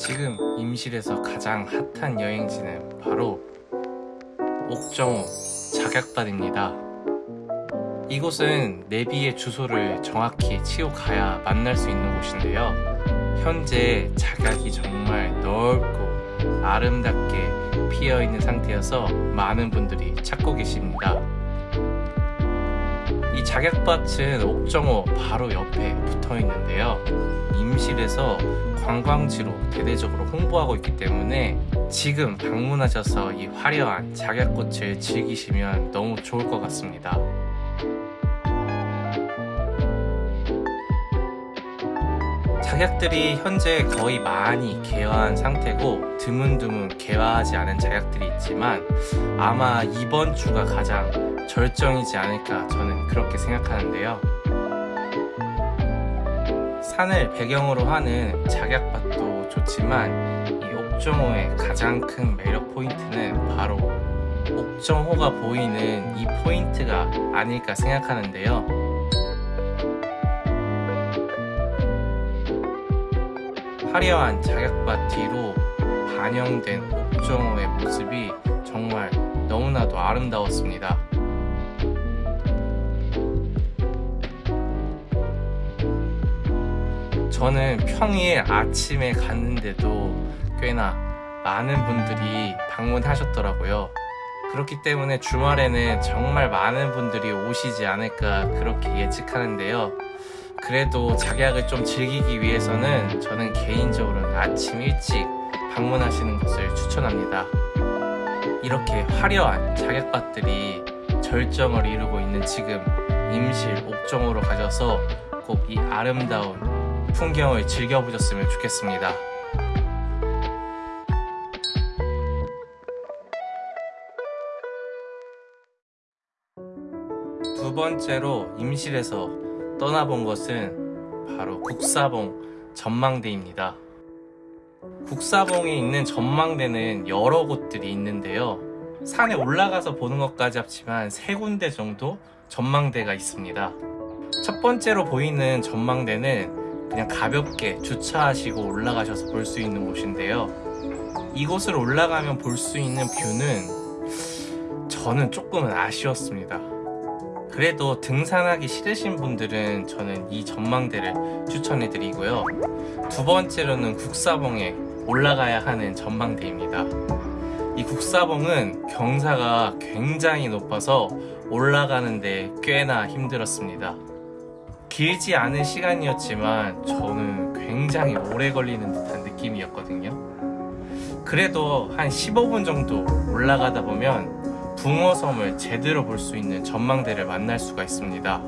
지금 임실에서 가장 핫한 여행지는 바로 옥정호 작약밭입니다. 이곳은 내비의 주소를 정확히 치고 가야 만날 수 있는 곳인데요. 현재 작약이 정말 넓고 아름답게 피어 있는 상태여서 많은 분들이 찾고 계십니다. 이 작약밭은 옥정호 바로 옆에 붙어 있는데요. 임실에서 관광지로 대대적으로 홍보하고 있기 때문에 지금 방문하셔서 이 화려한 작약꽃을 즐기시면 너무 좋을 것 같습니다. 작약들이 현재 거의 많이 개화한 상태고 드문드문 개화하지 않은 작약들이 있지만 아마 이번 주가 가장 절정이지 않을까 저는 그렇게 생각하는데요. 산을 배경으로 하는 작약밭도 좋지만 이 옥정호의 가장 큰 매력 포인트는 바로 옥정호가 보이는 이 포인트가 아닐까 생각하는데요. 화려한 작약밭 뒤로 반영된 옥정호의 모습이 정말 너무나도 아름다웠습니다. 저는 평일 아침에 갔는데도 꽤나 많은 분들이 방문하셨더라고요. 그렇기 때문에 주말에는 정말 많은 분들이 오시지 않을까 그렇게 예측하는데요. 그래도 작약을 좀 즐기기 위해서는 저는 개인적으로 아침 일찍 방문하시는 것을 추천합니다. 이렇게 화려한 작약밭들이 절정을 이루고 있는 지금 임실 옥정호로 가셔서 꼭 이 아름다운 풍경을 즐겨보셨으면 좋겠습니다. 두 번째로 임실에서 떠나본 것은 바로 국사봉 전망대입니다. 국사봉에 있는 전망대는 여러 곳들이 있는데요. 산에 올라가서 보는 것까지 합치면 세 군데 정도 전망대가 있습니다. 첫 번째로 보이는 전망대는 그냥 가볍게 주차하시고 올라가셔서 볼 수 있는 곳인데요. 이곳을 올라가면 볼 수 있는 뷰는 저는 조금은 아쉬웠습니다. 그래도 등산하기 싫으신 분들은 저는 이 전망대를 추천해 드리고요. 두 번째로는 국사봉에 올라가야 하는 전망대입니다. 이 국사봉은 경사가 굉장히 높아서 올라가는데 꽤나 힘들었습니다. 길지 않은 시간이었지만 저는 굉장히 오래 걸리는 듯한 느낌이었거든요. 그래도 한 15분 정도 올라가다 보면 붕어섬을 제대로 볼 수 있는 전망대를 만날 수가 있습니다.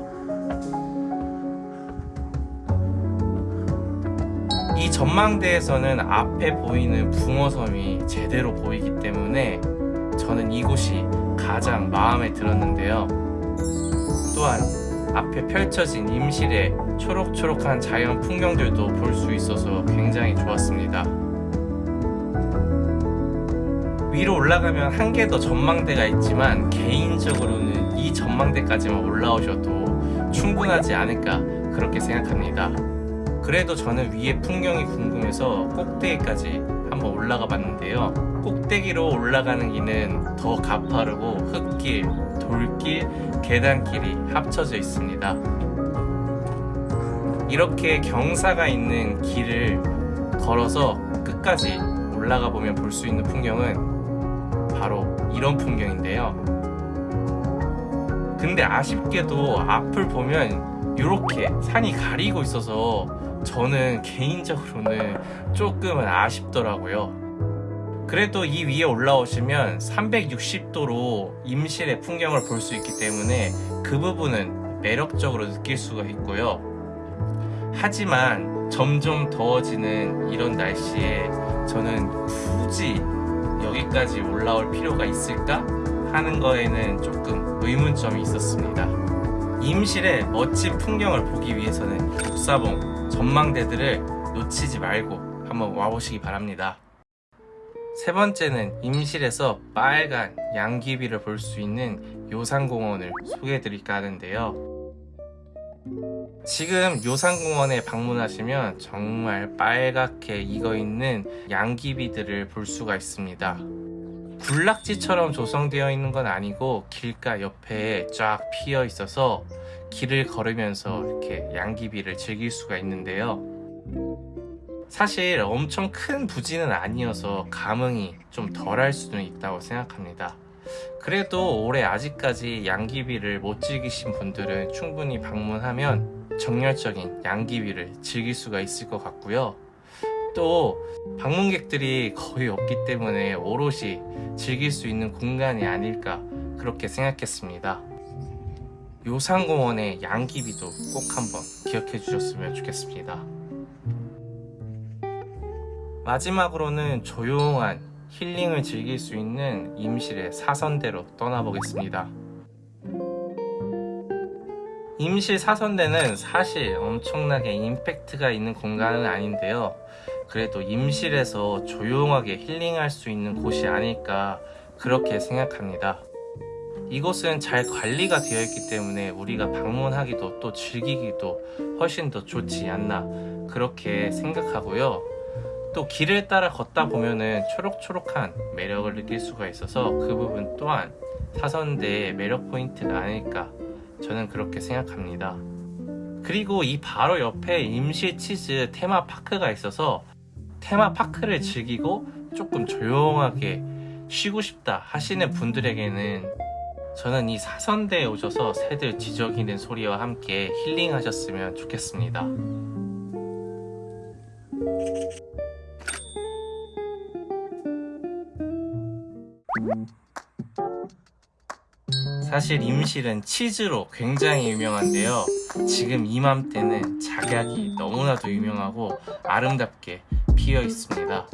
이 전망대에서는 앞에 보이는 붕어섬이 제대로 보이기 때문에 저는 이곳이 가장 마음에 들었는데요. 또한 앞에 펼쳐진 임실의 초록초록한 자연 풍경들도 볼 수 있어서 굉장히 좋았습니다. 위로 올라가면 한 개 더 전망대가 있지만 개인적으로는 이 전망대까지만 올라오셔도 충분하지 않을까 그렇게 생각합니다. 그래도 저는 위에 풍경이 궁금해서 꼭대기까지 한번 올라가 봤는데요. 꼭대기로 올라가는 길은 더 가파르고 흙길, 돌길, 계단길이 합쳐져 있습니다. 이렇게 경사가 있는 길을 걸어서 끝까지 올라가 보면 볼 수 있는 풍경은 바로 이런 풍경인데요. 근데 아쉽게도 앞을 보면 이렇게 산이 가리고 있어서 저는 개인적으로는 조금은 아쉽더라고요. 그래도 이 위에 올라오시면 360도로 임실의 풍경을 볼 수 있기 때문에 그 부분은 매력적으로 느낄 수가 있고요. 하지만 점점 더워지는 이런 날씨에 저는 굳이 여기까지 올라올 필요가 있을까 하는 거에는 조금 의문점이 있었습니다. 임실의 멋진 풍경을 보기 위해서는 북사봉 전망대들을 놓치지 말고 한번 와보시기 바랍니다. 세 번째는 임실에서 빨간 양귀비를 볼 수 있는 요산공원을 소개해 드릴까 하는데요. 지금 요산공원에 방문하시면 정말 빨갛게 익어 있는 양귀비들을 볼 수가 있습니다. 군락지처럼 조성되어 있는 건 아니고 길가 옆에 쫙 피어 있어서 길을 걸으면서 이렇게 양귀비를 즐길 수가 있는데요. 사실 엄청 큰 부지는 아니어서 감흥이 좀 덜할 수는 있다고 생각합니다. 그래도 올해 아직까지 양귀비를 못 즐기신 분들은 충분히 방문하면 정열적인 양귀비를 즐길 수가 있을 것 같고요. 또 방문객들이 거의 없기 때문에 오롯이 즐길 수 있는 공간이 아닐까 그렇게 생각했습니다. 요산공원의 양귀비도 꼭 한번 기억해 주셨으면 좋겠습니다. 마지막으로는 조용한 힐링을 즐길 수 있는 임실의 사선대로 떠나보겠습니다. 임실 사선대는 사실 엄청나게 임팩트가 있는 공간은 아닌데요. 그래도 임실에서 조용하게 힐링할 수 있는 곳이 아닐까 그렇게 생각합니다. 이곳은 잘 관리가 되어 있기 때문에 우리가 방문하기도 또 즐기기도 훨씬 더 좋지 않나 그렇게 생각하고요. 또 길을 따라 걷다 보면은 초록초록한 매력을 느낄 수가 있어서 그 부분 또한 사선대의 매력 포인트가 아닐까 저는 그렇게 생각합니다. 그리고 이 바로 옆에 임실 치즈 테마파크가 있어서 테마파크를 즐기고 조금 조용하게 쉬고 싶다 하시는 분들에게는 저는 이 사선대에 오셔서 새들 지저귀는 소리와 함께 힐링하셨으면 좋겠습니다. 사실 임실은 치즈로 굉장히 유명한데요. 지금 이맘때는 작약이 너무나도 유명하고 아름답게 피어 있습니다.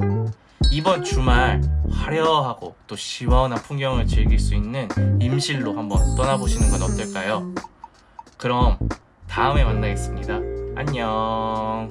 이번 주말 화려하고 또 시원한 풍경을 즐길 수 있는 임실로 한번 떠나보시는 건 어떨까요? 그럼 다음에 만나겠습니다. 안녕.